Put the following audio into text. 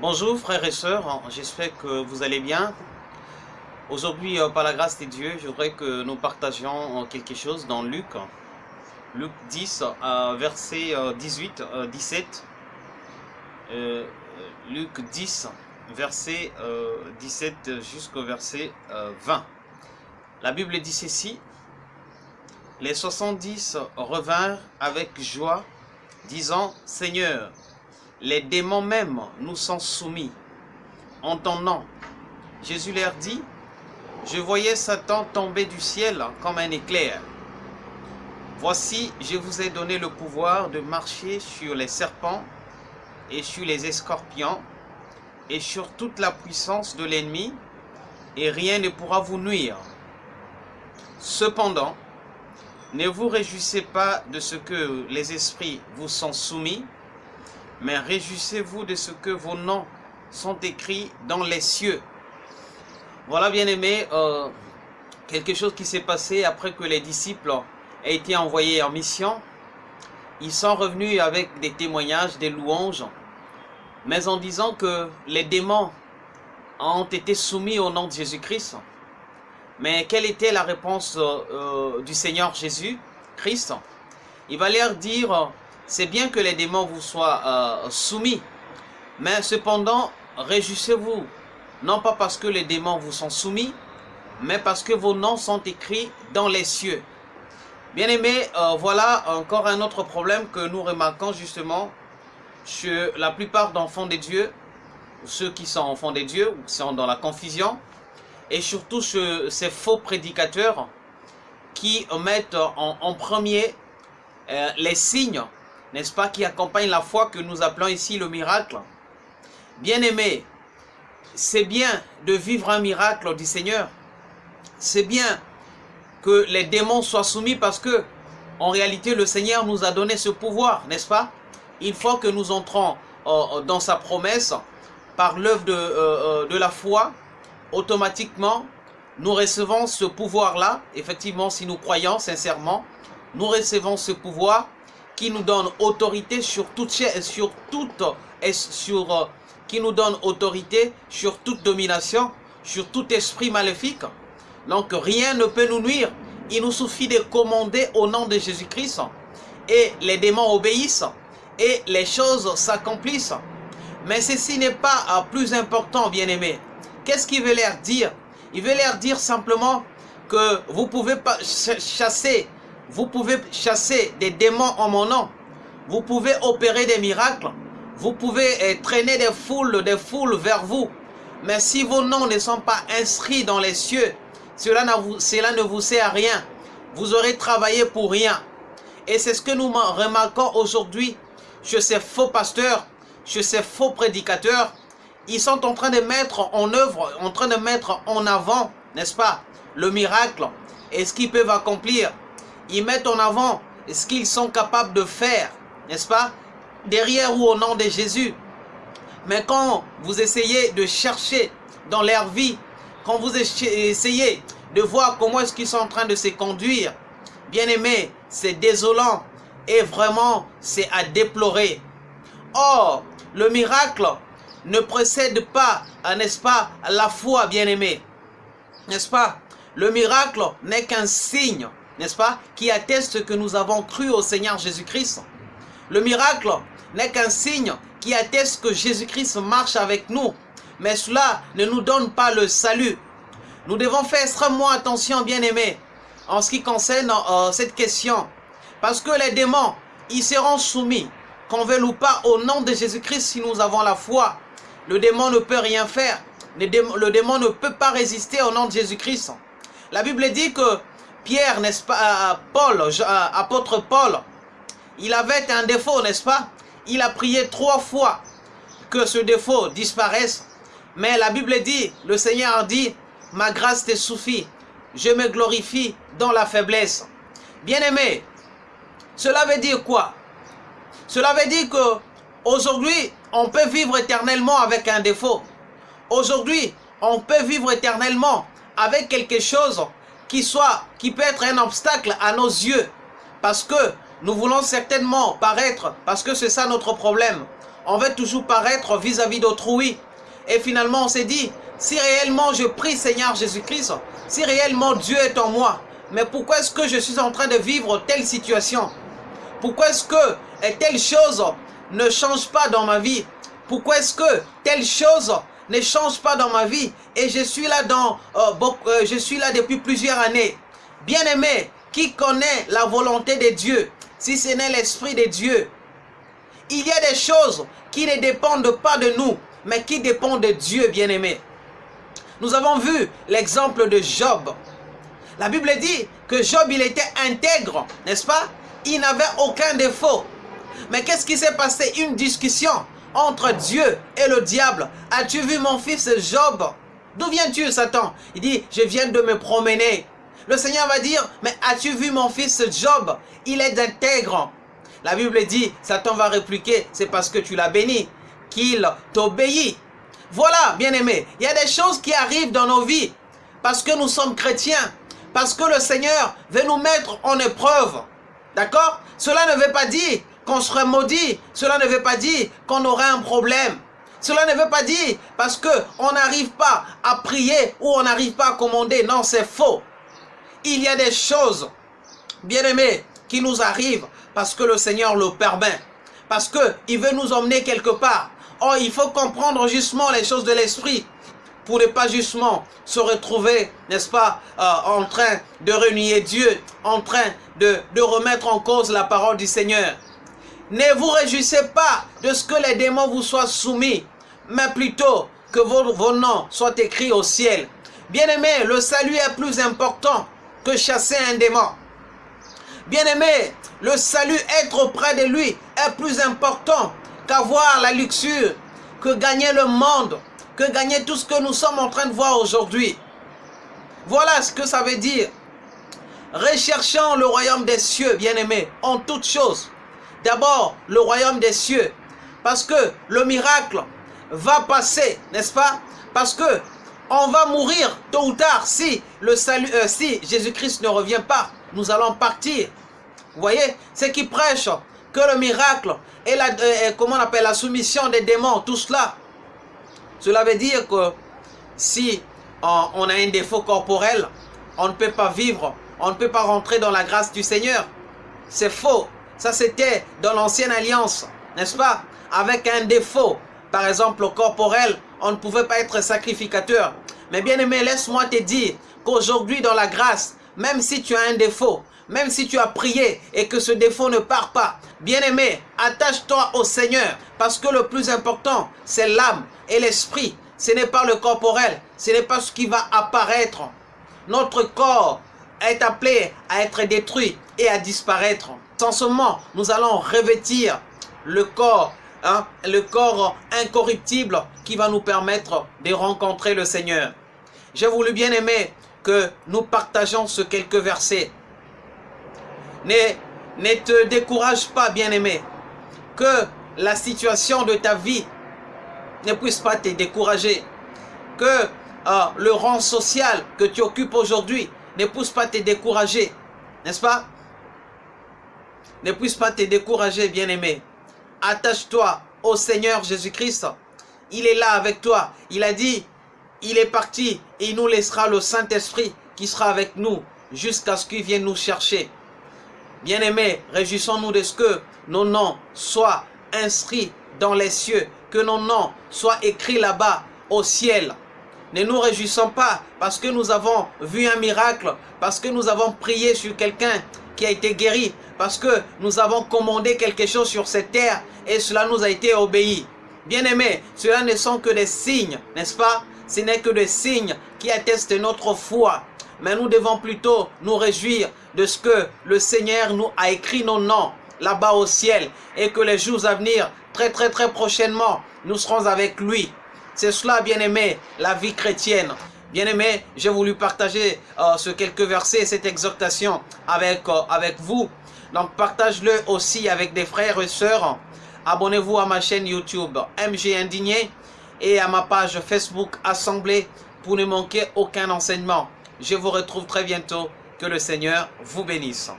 Bonjour frères et sœurs, j'espère que vous allez bien. Aujourd'hui, euh, par la grâce de Dieu, je voudrais que nous partagions euh, quelque chose dans Luc. Luc 10, euh, verset 18, 17. Luc 10, verset 17 jusqu'au verset 20. La Bible dit ceci. Les 70 revinrent avec joie, disant, Seigneur, les démons même nous sont soumis. Entendant, Jésus leur dit, je voyais Satan tomber du ciel comme un éclair. Voici, je vous ai donné le pouvoir de marcher sur les serpents et sur les escorpions et sur toute la puissance de l'ennemi, et rien ne pourra vous nuire. Cependant, ne vous réjouissez pas de ce que les esprits vous sont soumis, mais réjouissez-vous de ce que vos noms sont écrits dans les cieux. Voilà, bien aimé, euh, quelque chose qui s'est passé après que les disciples aient été envoyés en mission. Ils sont revenus avec des témoignages, des louanges, mais en disant que les démons ont été soumis au nom de Jésus-Christ. Mais quelle était la réponse euh, du Seigneur Jésus-Christ? Il va leur dire c'est bien que les démons vous soient euh, soumis, mais cependant, réjouissez-vous, non pas parce que les démons vous sont soumis, mais parce que vos noms sont écrits dans les cieux. Bien aimé, euh, voilà encore un autre problème que nous remarquons justement chez la plupart d'enfants de Dieu, ceux qui sont enfants de Dieu, ou qui sont dans la confusion, et surtout chez ces faux prédicateurs qui mettent en, premier euh, les signes n'est-ce pas, qui accompagne la foi que nous appelons ici le miracle? Bien-aimé, c'est bien de vivre un miracle du Seigneur. C'est bien que les démons soient soumis parce que, en réalité, le Seigneur nous a donné ce pouvoir, n'est-ce pas? Une fois que nous entrons euh, dans sa promesse, par l'œuvre euh, euh, de la foi, automatiquement, nous recevons ce pouvoir-là. Effectivement, si nous croyons sincèrement, nous recevons ce pouvoir qui nous donne autorité sur toute sur toute sur euh, qui nous donne autorité sur toute domination, sur tout esprit maléfique. Donc rien ne peut nous nuire. Il nous suffit de commander au nom de Jésus-Christ et les démons obéissent et les choses s'accomplissent. Mais ceci n'est pas euh, plus important, bien-aimé. Qu'est-ce qu'il veut leur dire? Il veut leur dire simplement que vous pouvez pas chasser vous pouvez chasser des démons en mon nom. Vous pouvez opérer des miracles. Vous pouvez eh, traîner des foules, des foules vers vous. Mais si vos noms ne sont pas inscrits dans les cieux, cela, cela ne vous sert à rien. Vous aurez travaillé pour rien. Et c'est ce que nous remarquons aujourd'hui chez ces faux pasteurs, chez ces faux prédicateurs. Ils sont en train de mettre en œuvre, en train de mettre en avant, n'est-ce pas, le miracle et ce qu'ils peuvent accomplir ils mettent en avant ce qu'ils sont capables de faire, n'est-ce pas? Derrière ou au nom de Jésus. Mais quand vous essayez de chercher dans leur vie, quand vous essayez de voir comment est-ce qu'ils sont en train de se conduire, bien aimé, c'est désolant et vraiment c'est à déplorer. Or, le miracle ne précède pas, n'est-ce pas, la foi, bien aimé. N'est-ce pas? Le miracle n'est qu'un signe n'est-ce pas, qui atteste que nous avons cru au Seigneur Jésus-Christ. Le miracle n'est qu'un signe qui atteste que Jésus-Christ marche avec nous. Mais cela ne nous donne pas le salut. Nous devons faire extrêmement attention, bien-aimés, en ce qui concerne euh, cette question. Parce que les démons, ils seront soumis, qu'on veuille ou pas, au nom de Jésus-Christ si nous avons la foi. Le démon ne peut rien faire. Le démon, le démon ne peut pas résister au nom de Jésus-Christ. La Bible dit que Pierre, n'est-ce pas, Paul, apôtre Paul, il avait un défaut, n'est-ce pas? Il a prié trois fois que ce défaut disparaisse. Mais la Bible dit, le Seigneur dit, ma grâce te suffit, je me glorifie dans la faiblesse. Bien-aimé, cela veut dire quoi? Cela veut dire que aujourd'hui, on peut vivre éternellement avec un défaut. Aujourd'hui, on peut vivre éternellement avec quelque chose qui soit, qui peut être un obstacle à nos yeux. Parce que nous voulons certainement paraître, parce que c'est ça notre problème. on veut toujours paraître vis-à-vis d'autrui. Et finalement, on s'est dit, si réellement je prie Seigneur Jésus-Christ, si réellement Dieu est en moi, mais pourquoi est-ce que je suis en train de vivre telle situation? Pourquoi est-ce que telle chose ne change pas dans ma vie? Pourquoi est-ce que telle chose ne change pas dans ma vie et je suis là dans euh, euh, je suis là depuis plusieurs années. Bien-aimé, qui connaît la volonté de Dieu si ce n'est l'esprit de Dieu? Il y a des choses qui ne dépendent pas de nous, mais qui dépendent de Dieu, bien-aimé. Nous avons vu l'exemple de Job. La Bible dit que Job, il était intègre, n'est-ce pas? Il n'avait aucun défaut. Mais qu'est-ce qui s'est passé? Une discussion entre Dieu et le diable. As-tu vu mon fils Job? D'où viens-tu, Satan? Il dit, je viens de me promener. Le Seigneur va dire, mais as-tu vu mon fils Job? Il est intègre. La Bible dit, Satan va répliquer, c'est parce que tu l'as béni, qu'il t'obéit. Voilà, bien-aimé, il y a des choses qui arrivent dans nos vies parce que nous sommes chrétiens, parce que le Seigneur veut nous mettre en épreuve. D'accord? Cela ne veut pas dire qu'on serait maudit. Cela ne veut pas dire qu'on aurait un problème. Cela ne veut pas dire parce qu'on n'arrive pas à prier ou on n'arrive pas à commander. Non, c'est faux. Il y a des choses, bien aimées, qui nous arrivent parce que le Seigneur le permet. Parce qu'il veut nous emmener quelque part. Oh, il faut comprendre justement les choses de l'esprit pour ne pas justement se retrouver, n'est-ce pas, euh, en train de renier Dieu, en train de remettre en cause la parole du Seigneur. Ne vous réjouissez pas de ce que les démons vous soient soumis, mais plutôt que vos, noms soient écrits au ciel. Bien-aimé, le salut est plus important que chasser un démon. Bien-aimé, le salut, être auprès de lui, est plus important qu'avoir la luxure, que gagner le monde, que gagner tout ce que nous sommes en train de voir aujourd'hui. Voilà ce que ça veut dire. Recherchons le royaume des cieux, bien-aimé, en toutes choses d'abord le royaume des cieux. Parce que le miracle va passer, n'est-ce pas? Parce que on va mourir tôt ou tard si le salut, euh, si Jésus-Christ ne revient pas. Nous allons partir. Vous voyez? C'est qui prêche que le miracle et la, euh, comment on appelle la soumission des démons, tout cela. Cela veut dire que si on a un défaut corporel, on ne peut pas vivre, on ne peut pas rentrer dans la grâce du Seigneur. C'est faux. Ça, c'était dans l'ancienne alliance, n'est-ce pas? Avec un défaut, par exemple, corporel, on ne pouvait pas être sacrificateur. Mais bien aimé, laisse-moi te dire qu'aujourd'hui, dans la grâce, même si tu as un défaut, même si tu as prié et que ce défaut ne part pas, bien aimé, attache-toi au Seigneur. Parce que le plus important, c'est l'âme et l'esprit. Ce n'est pas le corporel, ce n'est pas ce qui va apparaître. Notre corps est appelé à être détruit et à disparaître. Sans seulement, nous allons revêtir le corps, hein, le corps incorruptible qui va nous permettre de rencontrer le Seigneur. J'ai voulu bien aimer que nous partageons ce quelques versets. Ne, ne te décourage pas, bien-aimé, que la situation de ta vie ne puisse pas te décourager, que euh, le rang social que tu occupes aujourd'hui ne puisse pas te décourager, n'est-ce pas? Ne puisse pas te décourager, bien-aimé. Attache-toi au Seigneur Jésus-Christ. Il est là avec toi. Il a dit, il est parti et il nous laissera le Saint-Esprit qui sera avec nous jusqu'à ce qu'il vienne nous chercher. Bien-aimés, réjouissons-nous de ce que nos noms soient inscrits dans les cieux, que nos noms soient écrits là-bas au ciel. Ne nous réjouissons pas parce que nous avons vu un miracle, parce que nous avons prié sur quelqu'un qui a été guéri, parce que nous avons commandé quelque chose sur cette terre et cela nous a été obéi. Bien-aimés, cela ne sont que des signes, n'est-ce pas? Ce n'est que des signes qui attestent notre foi. Mais nous devons plutôt nous réjouir de ce que le Seigneur nous a écrit nos noms là-bas au ciel et que les jours à venir, très très très prochainement, nous serons avec lui. C'est cela, bien-aimé, la vie chrétienne. Bien-aimé, j'ai voulu partager euh, ce quelques versets, cette exhortation avec, euh, avec vous. Donc, partage-le aussi avec des frères et sœurs. Abonnez-vous à ma chaîne YouTube MG Indigné et à ma page Facebook Assemblée pour ne manquer aucun enseignement. Je vous retrouve très bientôt. Que le Seigneur vous bénisse.